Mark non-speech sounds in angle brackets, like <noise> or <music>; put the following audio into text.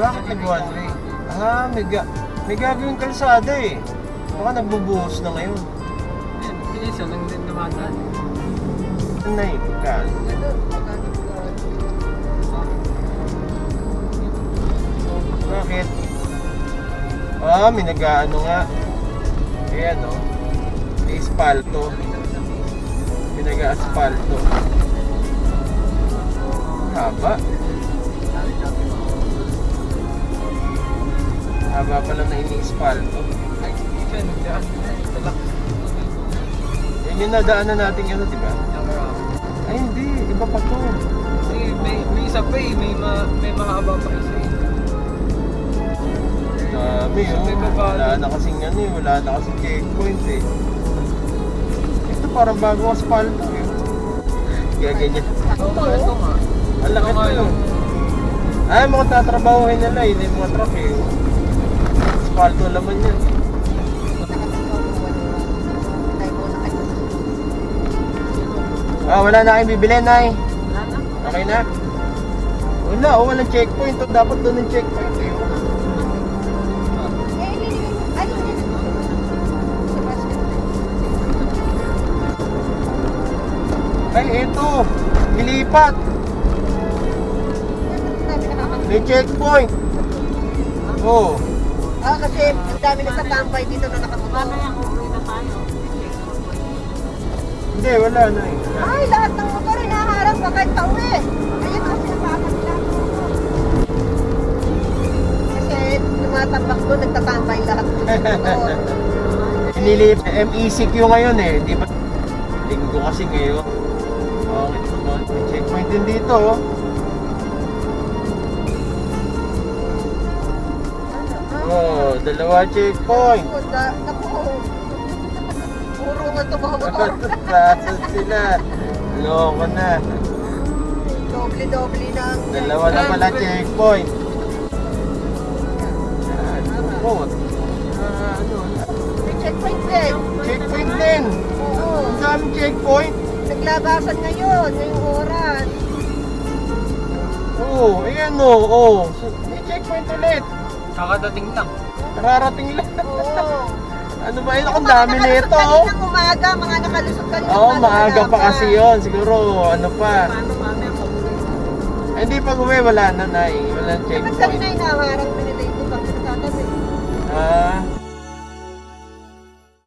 Bakit nag one way? Ah, may, ga may gagawing kalsada eh. Baka nagbubuhos na ngayon. Yan, Pinisa lang din dumadaan. Ano na eh, pagkaan. Bakit? Ah, may nag-ano nga. Ayan o. Oh. May espalto. May nag-asfalto. Haba. Haba na ini-espalto. Ay, yan, daan. Talak. Yan yung nadaanan natin ano, di ba? Ay, hindi. Iba pa to. Ay, may, may isa pa eh. May, ma, may mahaba pa isa eh. Dami, oh. May Wala na kasing ano eh. Wala na kasing checkpoint eh. Ito parang bagong asfalto eh. Kaya ganyan. Oo nga, ito nga. Ang laki Ito Ay, mga tatrabahuhin nila. Hindi yung mga truck eh. Asfalto laman yan. Ah, wala na kayong bibili, Nay. Wala na. Okay na? Wala, oh, walang checkpoint. Dapat doon yung checkpoint eh. Ay, ito. Ilipat. May checkpoint. Oh. Ah, kasi ang dami na sa tambay dito na nakatutok. Hindi, wala na eh. Ay, lahat ng motor ay naharap pa kahit pauwi. Ayun ang sinasabi nila. Kasi tumatambak doon, nagtatambay lahat ng <laughs> motor. Inilip, MECQ ngayon eh. Di ba? Linggo kasi ngayon. Okay. May checkpoint din dito. Oh. Dalawa checkpoint. Naku. Puro nga ito mga motor. <laughs> Nasaan sila? Loko na. Doble-doble na. Dalawa na pala checkpoint. Ano? Ah, ano? May checkpoint din. Checkpoint din. Oo. Ang daming checkpoint. Naglabasan ngayon, ngayong oras. Oo, oh, ayan o. Oh, So, May checkpoint ulit. Kakadating lang. Nararating lang. Oo. <laughs> Ano ba yun? Ang dami na ito. oh. Kaninang umaga, mga nakalusot kanina. Oo, maaga pa kasi yun. Siguro, ano pa. Paano pag Eh, Hindi pag uwi, wala na na eh. Walang Dapat kanina checkpoint. inaharang pinilay ko pag. Ah,